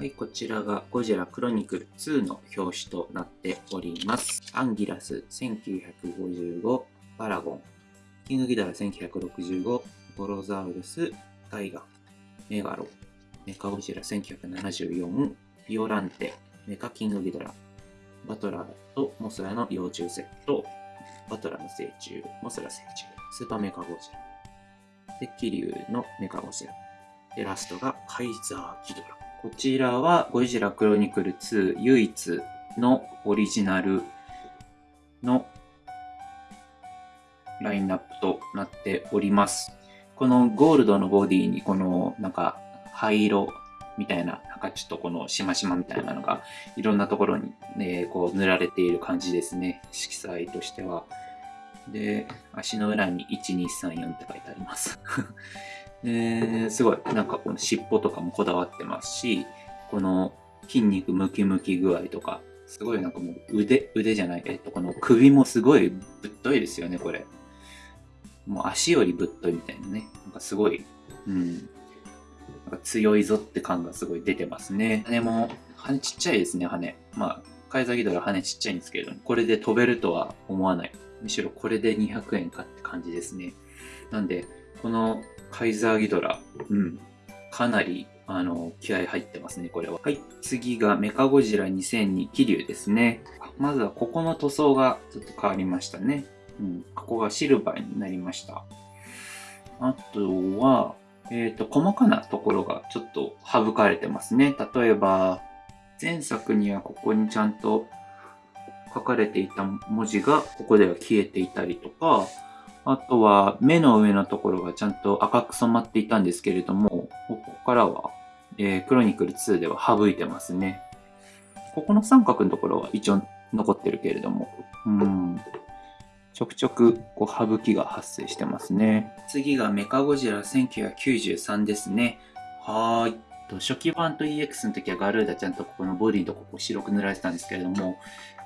はい、こちらがゴジラクロニクル2の表紙となっております。アンギラス1955、パラゴン、キングギドラ1965、ボロザウルス、タイガン、メガロ、メカゴジラ1974、ビオランテ、メカキングギドラ、バトラーとモスラの幼虫セット、バトラーの成虫、モスラ成虫、スーパーメカゴジラ、で、キリュウのメカゴジラ、で、ラストがカイザーギドラ。こちらはゴジラクロニクル2唯一のオリジナルのラインナップとなっております。このゴールドのボディにこのなんか灰色みたいな、なんかちょっとこのしましまみたいなのがいろんなところに、ね、こう塗られている感じですね。色彩としては。で、足の裏に1234って書いてあります。えすごい、なんかこの尻尾とかもこだわってますし、この筋肉ムキムキ具合とか、すごいなんかもう腕、腕じゃない、えっと、この首もすごいぶっといですよね、これ。もう足よりぶっといみたいなね。なんかすごい、うん。なんか強いぞって感がすごい出てますね。羽も、羽ちっちゃいですね、羽。まあ、カイザギドラ羽ちっちゃいんですけれども、これで飛べるとは思わない。むしろこれで200円かって感じですね。なんで、このカイザーギドラ。うん。かなり、あの、気合入ってますね、これは。はい。次がメカゴジラ2002気流ですね。まずはここの塗装がちょっと変わりましたね。うん。ここがシルバーになりました。あとは、えっ、ー、と、細かなところがちょっと省かれてますね。例えば、前作にはここにちゃんと書かれていた文字がここでは消えていたりとか、あとは目の上のところがちゃんと赤く染まっていたんですけれども、ここからは、えー、クロニクル2では省いてますね。ここの三角のところは一応残ってるけれども、うん。ちょくちょくこう省きが発生してますね。次がメカゴジラ1993ですね。はーい。初期版と EX の時はガルーダちゃんとここのボディのとこ白く塗られてたんですけれども、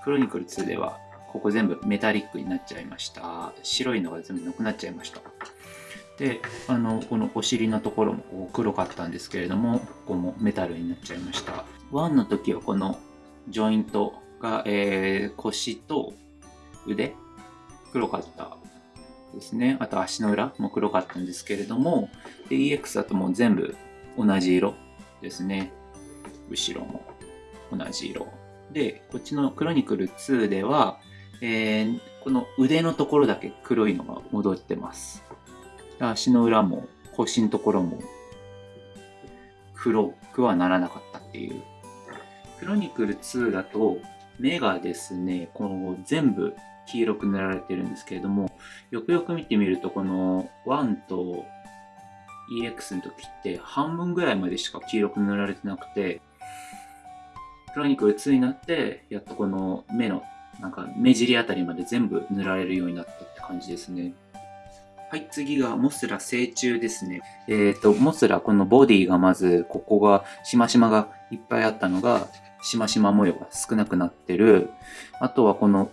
クロニクル2ではここ全部メタリックになっちゃいました。白いのが全部なくなっちゃいました。で、あの、このお尻のところもこ黒かったんですけれども、ここもメタルになっちゃいました。1の時はこのジョイントが、えー、腰と腕、黒かったですね。あと足の裏も黒かったんですけれども、EX だともう全部同じ色ですね。後ろも同じ色。で、こっちのクロニクル2では、えー、この腕のところだけ黒いのが戻ってます。足の裏も腰のところも黒くはならなかったっていう。クロニクル2だと目がですね、この全部黄色く塗られてるんですけれども、よくよく見てみるとこの1と EX の時って半分ぐらいまでしか黄色く塗られてなくて、クロニクル2になってやっとこの目のなんか目尻あたりまで全部塗られるようになったって感じですね。はい、次がモスラ成虫ですね。えっ、ー、と、モスラ、このボディがまず、ここが、しましまがいっぱいあったのが、しましま模様が少なくなってる。あとはこの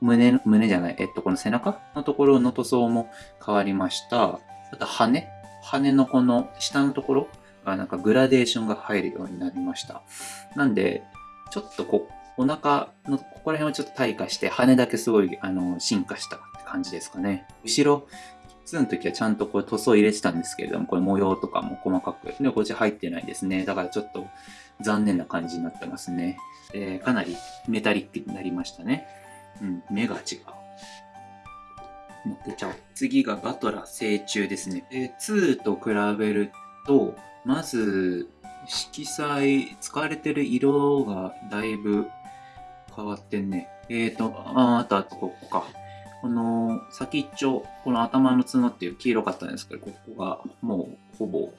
胸、胸じゃない、えっと、この背中のところの塗装も変わりました。あと羽羽のこの下のところがなんかグラデーションが入るようになりました。なんで、ちょっとこお腹のここら辺はちょっと退化して、羽だけすごいあの進化したって感じですかね。後ろ、2の時はちゃんとこう塗装入れてたんですけれども、これ模様とかも細かく。で、こっち入ってないですね。だからちょっと残念な感じになってますね。えー、かなりメタリックになりましたね。うん、目が違う。乗っけちゃおう。次がバトラ成虫ですね。えー、2と比べると、まず、色彩、使われてる色がだいぶ変わってんね。えーと、あ、あとあとここか。この先っちょ、この頭の角っていう黄色かったんですけど、ここがもうほぼ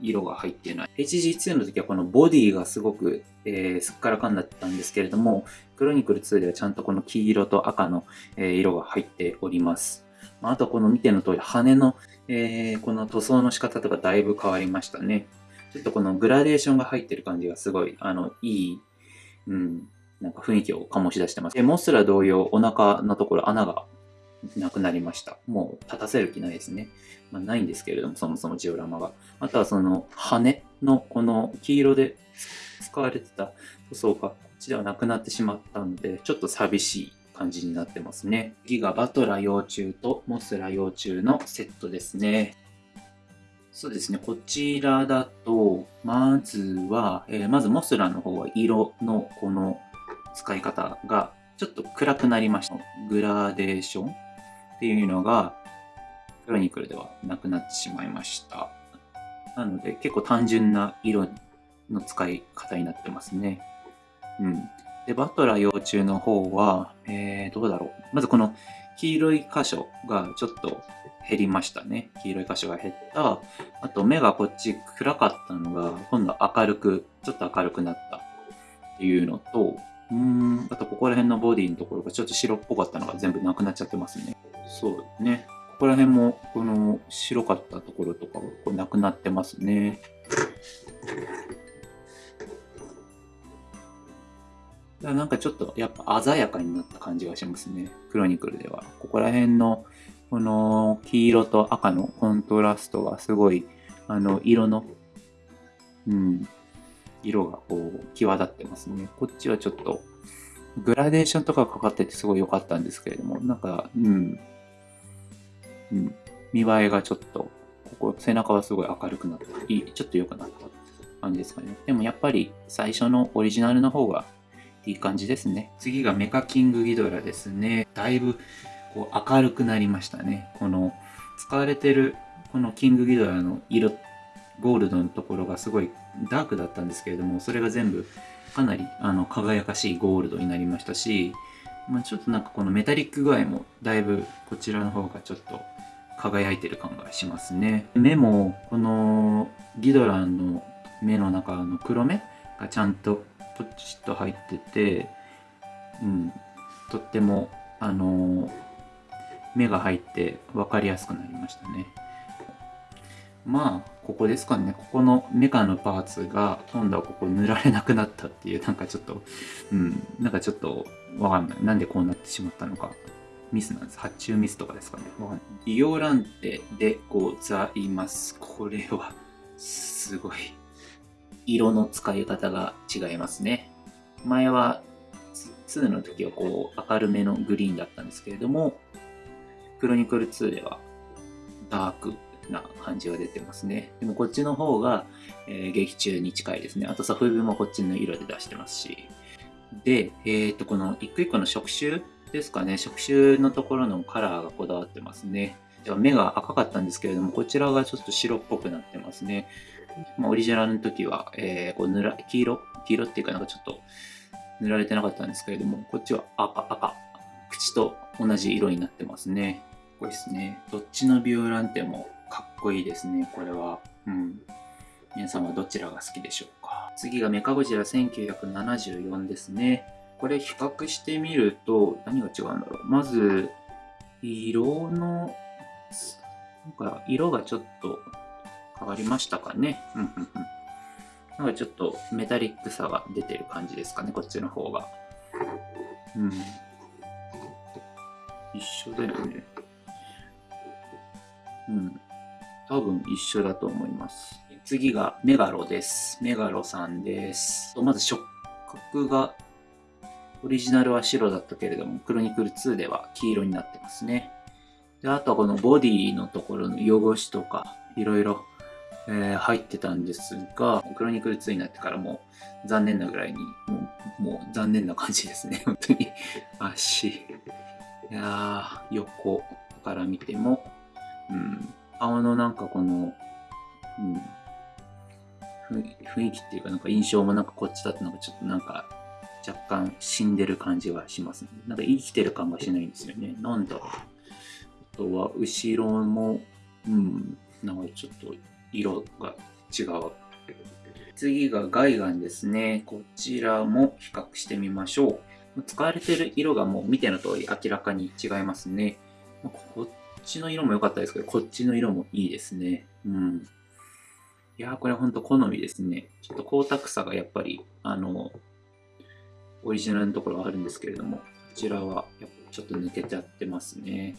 色が入ってない。HG2 の時はこのボディがすごく、えー、すっからかんだったんですけれども、クロニクル2ではちゃんとこの黄色と赤の、えー、色が入っております。あとこの見ての通り羽の、えー、この塗装の仕方とかだいぶ変わりましたね。ちょっとこのグラデーションが入ってる感じがすごい、あの、いいうん、なんか雰囲気を醸し出してます。で、モスラ同様、お腹のところ穴がなくなりました。もう立たせる気ないですね。まあ、ないんですけれども、そもそもジオラマが。あとはその羽のこの黄色で使われてた塗装がこっちではなくなってしまったので、ちょっと寂しい感じになってますね。ギガバトラ幼虫とモスラ幼虫のセットですね。そうですね、こちらだと、まずは、えー、まずモスラの方は色のこの使い方がちょっと暗くなりました。グラデーションっていうのが、クロニクルではなくなってしまいました。なので、結構単純な色の使い方になってますね。うん。で、バトラー幼虫の方は、えー、どうだろう。まずこの黄色い箇所がちょっと減りましたね。黄色い箇所が減った。あと目がこっち暗かったのが、今度明るく、ちょっと明るくなったっていうのと、うん、あとここら辺のボディのところがちょっと白っぽかったのが全部なくなっちゃってますね。そうね。ここら辺もこの白かったところとかがこうなくなってますね。なんかちょっとやっぱ鮮やかになった感じがしますね。クロニクルでは。ここら辺のこの黄色と赤のコントラストがすごい、あの、色の、うん、色がこう、際立ってますね。こっちはちょっと、グラデーションとかかかっててすごい良かったんですけれども、なんか、うん、うん、見栄えがちょっと、ここ、背中はすごい明るくなった。いい、ちょっと良くなった感じですかね。でもやっぱり最初のオリジナルの方がいい感じですね。次がメカキングギドラですね。だいぶこう明るくなりましたね。この使われてるこのキングギドラの色、ゴールドのところがすごいダークだったんですけれども、それが全部かなりあの輝かしいゴールドになりましたし、まあ、ちょっとなんかこのメタリック具合もだいぶこちらの方がちょっと輝いてる感がしますね。目もこのギドラの目の中の黒目がちゃんとポチッと入ってて、うん、とっても、あのー、目が入って分かりやすくなりましたね。まあ、ここですかね。ここのメカのパーツが今度はここ塗られなくなったっていう、なんかちょっと、うん、なんかちょっとわかんない。なんでこうなってしまったのか。ミスなんです。発注ミスとかですかね。わかんない。イオランテでございます。これは、すごい。色の使い方が違いますね。前は2の時はこう明るめのグリーンだったんですけれども、クロニクル2ではダークな感じが出てますね。でもこっちの方が、えー、劇中に近いですね。あとサフビもこっちの色で出してますし。で、えっ、と、この一個一個の触手ですかね。触手のところのカラーがこだわってますね。目が赤かったんですけれども、こちらがちょっと白っぽくなってますね。まあ、オリジナルの時は、えー、こう塗ら黄色？黄色っていうかなんかちょっと塗られてなかったんですけれども、こっちは赤、赤。口と同じ色になってますね。これですね。どっちのビューランテもかっこいいですね、これは。うん。皆さんはどちらが好きでしょうか。次がメカゴジラ1974ですね。これ比較してみると、何が違うんだろう。まず、色の、なんか色がちょっと変わりましたかね。うんうんうん。なんかちょっとメタリックさが出てる感じですかね、こっちの方が。うん。一緒だよね。うん。多分一緒だと思います。次がメガロです。メガロさんです。まず触覚が、オリジナルは白だったけれども、クロニクル2では黄色になってますね。であとはこのボディのところの汚しとか、いろいろえ、入ってたんですが、クロニクル2になってからもう残念なぐらいに、もうもう残念な感じですね、本当に。足。いやー、横から見ても、うん、顔のなんかこの、うん、雰囲気っていうかなんか印象もなんかこっちだとなんかちょっとなんか若干死んでる感じがしますね。なんか生きてる感がしないんですよね。なんだろう。あとは後ろも、うん、なんかちょっと色が違う。次がガイガンですね。こちらも比較してみましょう。使われてる色がもう見ての通り明らかに違いますね。こちの色も良かったですけど、こっちの色もいいですね。うん。いやー、これほんと好みですね。ちょっと光沢さがやっぱり、あの、オリジナルのところはあるんですけれども、こちらはやっぱちょっと抜けちゃってますね。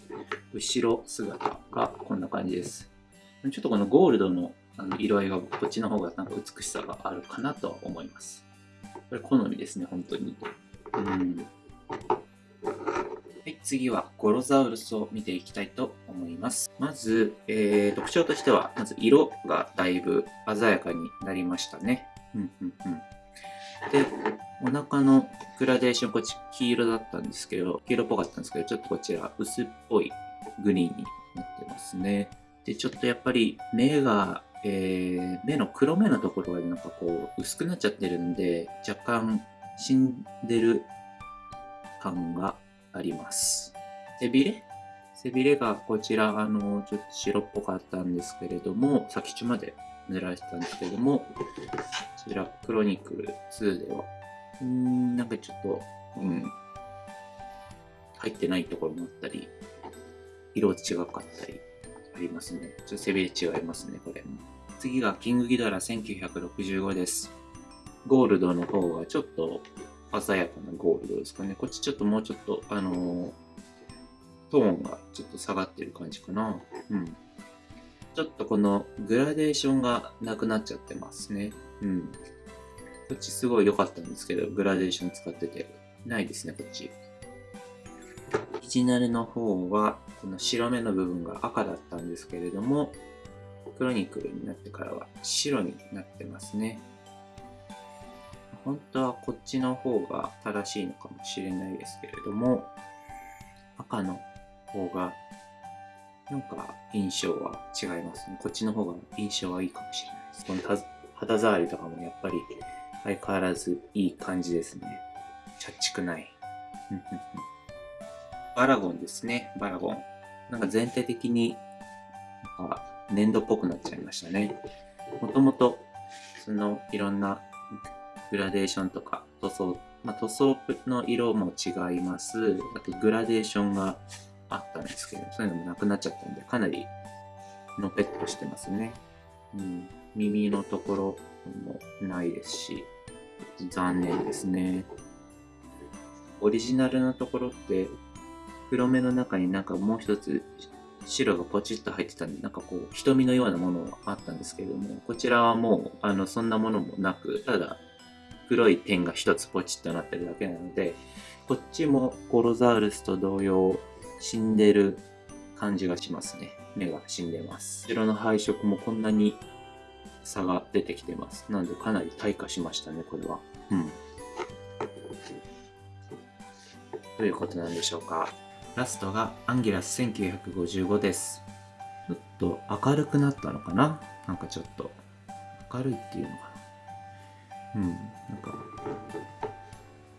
後ろ姿がこんな感じです。ちょっとこのゴールドのあの色合いがこっちの方がなんか美しさがあるかなとは思います。これ好みですね、本当に。うん。はい、次はゴロザウルスを見ていきたいと思います。まず、えー、特徴としては、まず色がだいぶ鮮やかになりましたね。うんうん。で、お腹のグラデーション、こっち黄色だったんですけど、黄色っぽかったんですけど、ちょっとこちら薄っぽいグリーンになってますね。で、ちょっとやっぱり目が、えー、目の黒目のところがなんかこう薄くなっちゃってるんで、若干死んでる感があります。背びれ？背びれがこちら、あの、ちょっと白っぽかったんですけれども、先っちょまで塗られてたんですけれども、こちら、クロニクル2では、うん、なんかちょっと、うん、入ってないところもあったり、色違かったりありますね。ちょっと背びれ違いますね、これ。次がキングギドラ1965です。ゴールドの方がちょっと鮮やかなゴールドですかね。こっちちょっともうちょっと、あのー、トーンがちょっと下がってる感じかな。うん。ちょっとこのグラデーションがなくなっちゃってますね。うん。こっちすごい良かったんですけど、グラデーション使ってて。ないですね、こっち。オリジナルの方は、この白目の部分が赤だったんですけれども、クロニクルになってからは白になってますね。本当はこっちの方が正しいのかもしれないですけれども、赤の方が、なんか印象は違いますね。こっちの方が印象はいいかもしれないです。この肌触りとかもやっぱり相変わらずいい感じですね。チャッチくない。バラゴンですね、バラゴン。なんか全体的に、なんか粘土っぽくなっちゃいましたね。もともと、そのいろんなグラデーションとか塗装、まあ、塗装の色も違います。あとグラデーションがあったんですけど、そういうのもなくなっちゃったんで、かなりのぺっとしてますね。うん、耳のところもないですし、残念ですね。オリジナルのところって、黒目の中になんかもう一つ白がポチッと入ってたんで、なんかこう、瞳のようなものがあったんですけれども、こちらはもう、あの、そんなものもなく、ただ、黒い点が一つポチッとなってるだけなので、こっちもゴロザウルスと同様、死んでる感じがしますね。目が死んでます。後ろの配色もこんなに差が出てきてます。なんでかなり退化しましたね、これは。うん。ということなんでしょうか。ラストがアンギラス1955です。ちょっと明るくなったのかななんかちょっと明るいっていうのかうん、なんか、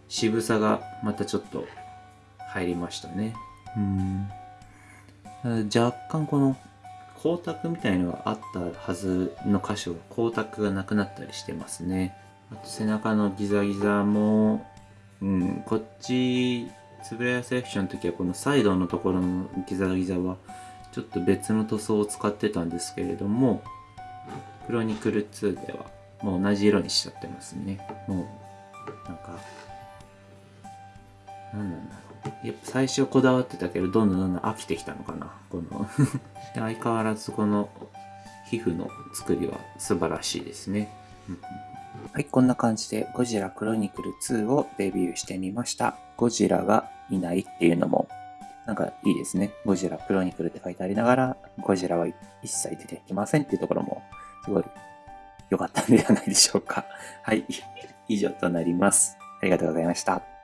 渋さがまたちょっと入りましたね。うん。若干この光沢みたいのがあったはずの箇所が光沢がなくなったりしてますね。あと背中のギザギザも、うん、こっち、つぶらやセレクションの時はこのサイドのところのギザギザはちょっと別の塗装を使ってたんですけれども、クロニクル2ではもう同じ色にしちゃってますね。もう、なんか、何なんだろう。やっぱ最初こだわってたけど、どんどんどんどん飽きてきたのかな。この 相変わらずこの皮膚の作りは素晴らしいですね。はい、こんな感じでゴジラクロニクル2をデビューしてみました。ゴジラがいないっていうのもなんかいいですね。ゴジラクロニクルって書いてありながら、ゴジラは一切出てきませんっていうところもすごい良かったんではないでしょうか。はい。以上となります。ありがとうございました。